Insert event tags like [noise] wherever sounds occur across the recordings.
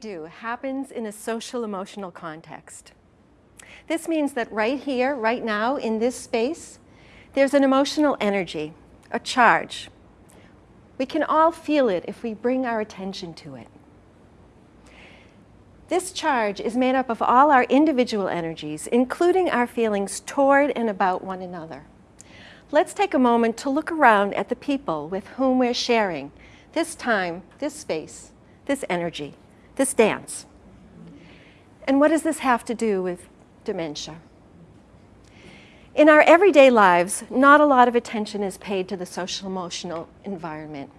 do happens in a social emotional context. This means that right here, right now, in this space, there's an emotional energy, a charge. We can all feel it if we bring our attention to it. This charge is made up of all our individual energies, including our feelings toward and about one another. Let's take a moment to look around at the people with whom we're sharing this time, this space, this energy, this dance. And what does this have to do with dementia? In our everyday lives, not a lot of attention is paid to the social emotional environment.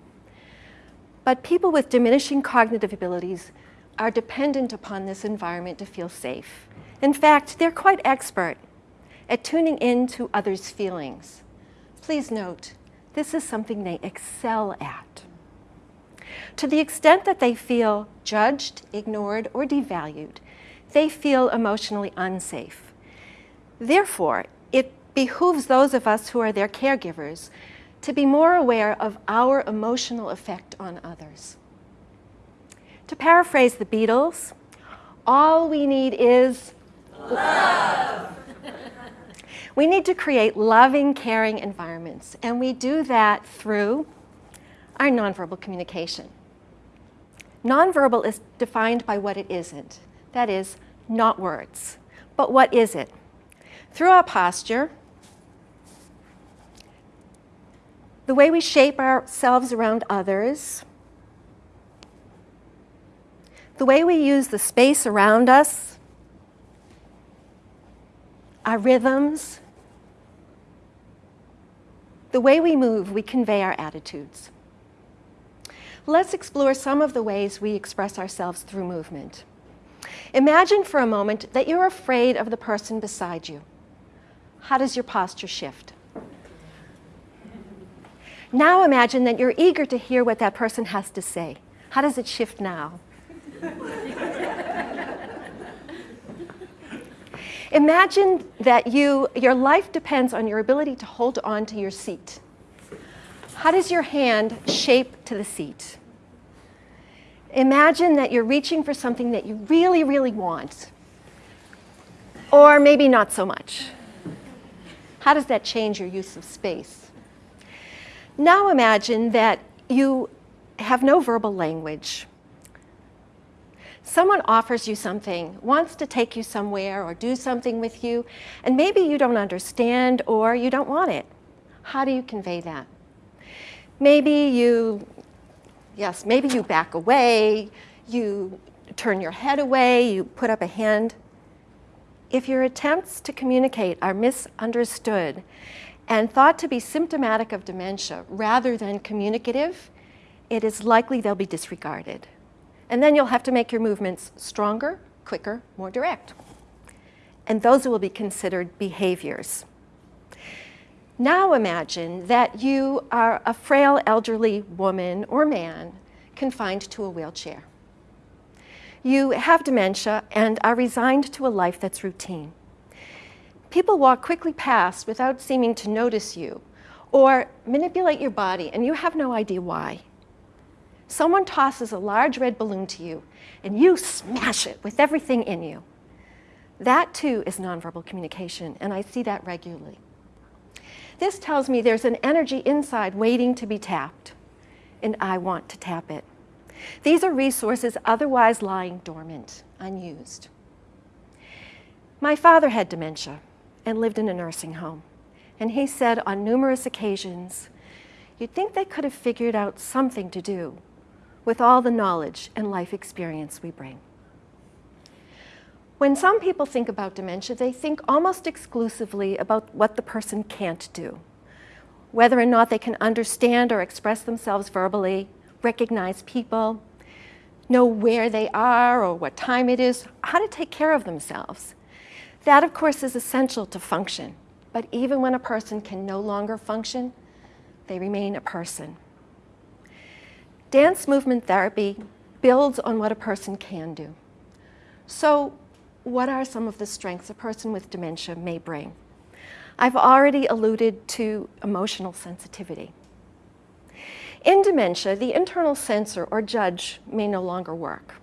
But people with diminishing cognitive abilities are dependent upon this environment to feel safe. In fact, they're quite expert at tuning in to others' feelings. Please note, this is something they excel at. To the extent that they feel judged, ignored, or devalued, they feel emotionally unsafe. Therefore, it behooves those of us who are their caregivers to be more aware of our emotional effect on others. To paraphrase the Beatles, all we need is love. [laughs] we need to create loving, caring environments, and we do that through our nonverbal communication. Nonverbal is defined by what it isn't. That is, not words. But what is it? Through our posture, the way we shape ourselves around others, the way we use the space around us, our rhythms, the way we move, we convey our attitudes. Let's explore some of the ways we express ourselves through movement. Imagine for a moment that you're afraid of the person beside you. How does your posture shift? Now imagine that you're eager to hear what that person has to say. How does it shift now? imagine that you, your life depends on your ability to hold on to your seat. How does your hand shape to the seat? Imagine that you're reaching for something that you really, really want, or maybe not so much. How does that change your use of space? Now imagine that you have no verbal language. Someone offers you something, wants to take you somewhere or do something with you, and maybe you don't understand or you don't want it. How do you convey that? Maybe you Yes, maybe you back away, you turn your head away, you put up a hand. If your attempts to communicate are misunderstood and thought to be symptomatic of dementia rather than communicative, it is likely they'll be disregarded. And then you'll have to make your movements stronger, quicker, more direct. And those will be considered behaviors. Now imagine that you are a frail elderly woman or man confined to a wheelchair. You have dementia and are resigned to a life that's routine. People walk quickly past without seeming to notice you or manipulate your body and you have no idea why. Someone tosses a large red balloon to you and you smash it with everything in you. That too is nonverbal communication and I see that regularly. This tells me there's an energy inside waiting to be tapped, and I want to tap it. These are resources otherwise lying dormant, unused. My father had dementia and lived in a nursing home, and he said on numerous occasions, you'd think they could have figured out something to do with all the knowledge and life experience we bring. When some people think about dementia, they think almost exclusively about what the person can't do. Whether or not they can understand or express themselves verbally, recognize people, know where they are or what time it is, how to take care of themselves. That, of course, is essential to function. But even when a person can no longer function, they remain a person. Dance movement therapy builds on what a person can do. So what are some of the strengths a person with dementia may bring? I've already alluded to emotional sensitivity. In dementia, the internal censor or judge may no longer work.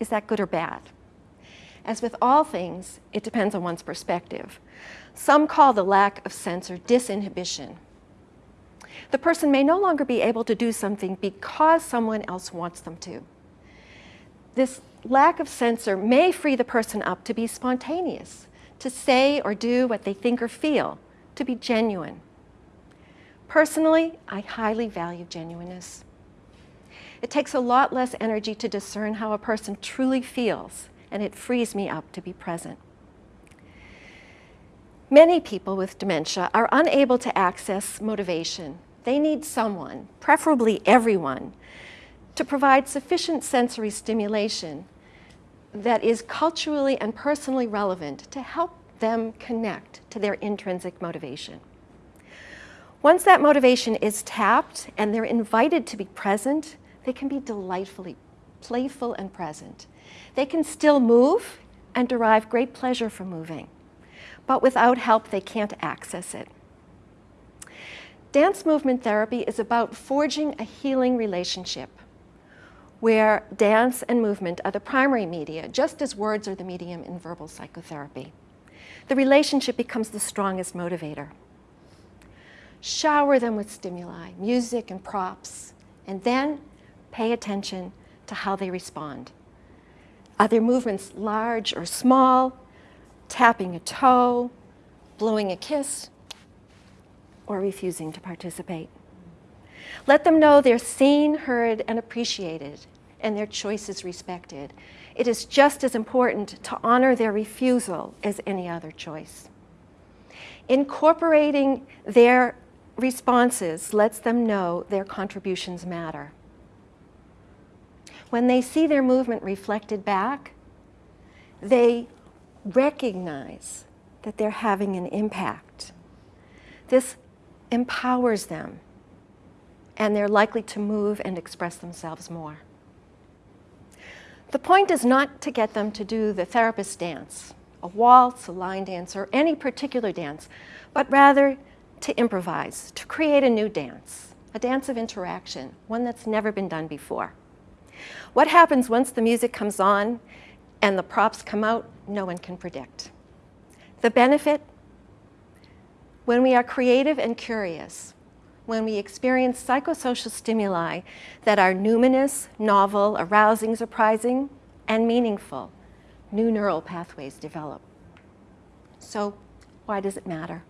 Is that good or bad? As with all things, it depends on one's perspective. Some call the lack of censor disinhibition. The person may no longer be able to do something because someone else wants them to. This lack of censor may free the person up to be spontaneous, to say or do what they think or feel, to be genuine. Personally, I highly value genuineness. It takes a lot less energy to discern how a person truly feels, and it frees me up to be present. Many people with dementia are unable to access motivation. They need someone, preferably everyone, to provide sufficient sensory stimulation that is culturally and personally relevant to help them connect to their intrinsic motivation. Once that motivation is tapped and they're invited to be present, they can be delightfully playful and present. They can still move and derive great pleasure from moving, but without help, they can't access it. Dance movement therapy is about forging a healing relationship where dance and movement are the primary media, just as words are the medium in verbal psychotherapy. The relationship becomes the strongest motivator. Shower them with stimuli, music and props, and then pay attention to how they respond. Are their movements large or small, tapping a toe, blowing a kiss, or refusing to participate? Let them know they're seen, heard, and appreciated, and their choices respected. It is just as important to honor their refusal as any other choice. Incorporating their responses lets them know their contributions matter. When they see their movement reflected back, they recognize that they're having an impact. This empowers them and they're likely to move and express themselves more. The point is not to get them to do the therapist dance, a waltz, a line dance, or any particular dance, but rather to improvise, to create a new dance, a dance of interaction, one that's never been done before. What happens once the music comes on and the props come out, no one can predict. The benefit, when we are creative and curious, when we experience psychosocial stimuli that are numinous, novel, arousing, surprising, and meaningful, new neural pathways develop. So why does it matter?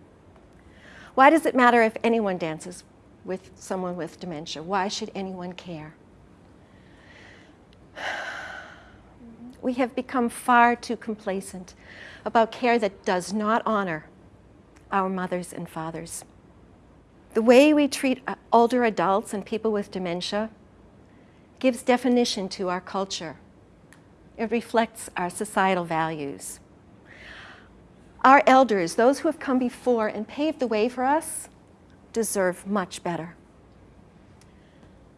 Why does it matter if anyone dances with someone with dementia? Why should anyone care? [sighs] We have become far too complacent about care that does not honor our mothers and fathers. The way we treat uh, older adults and people with dementia gives definition to our culture. It reflects our societal values. Our elders, those who have come before and paved the way for us, deserve much better.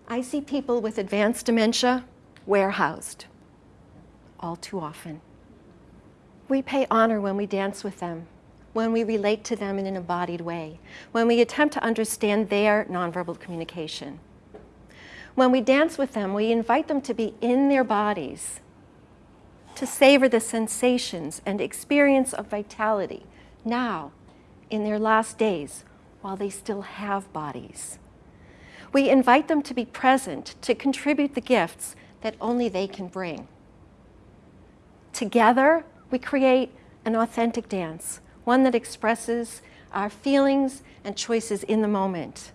I see people with advanced dementia warehoused all too often. We pay honor when we dance with them when we relate to them in an embodied way, when we attempt to understand their nonverbal communication. When we dance with them, we invite them to be in their bodies, to savor the sensations and experience of vitality now, in their last days, while they still have bodies. We invite them to be present, to contribute the gifts that only they can bring. Together, we create an authentic dance one that expresses our feelings and choices in the moment.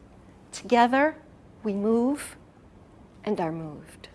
Together, we move and are moved.